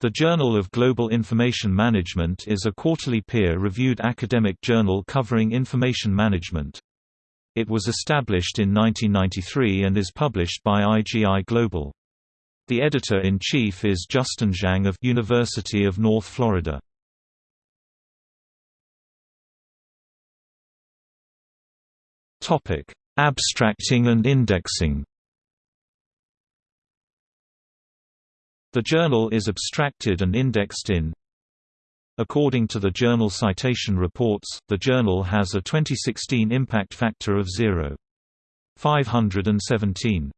The Journal of Global Information Management is a quarterly peer-reviewed academic journal covering information management. It was established in 1993 and is published by IGI Global. The editor-in-chief is Justin Zhang of University of North Florida. Abstracting and indexing. The journal is abstracted and indexed in According to the Journal Citation Reports, the journal has a 2016 impact factor of 0.517.